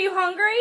Are you hungry?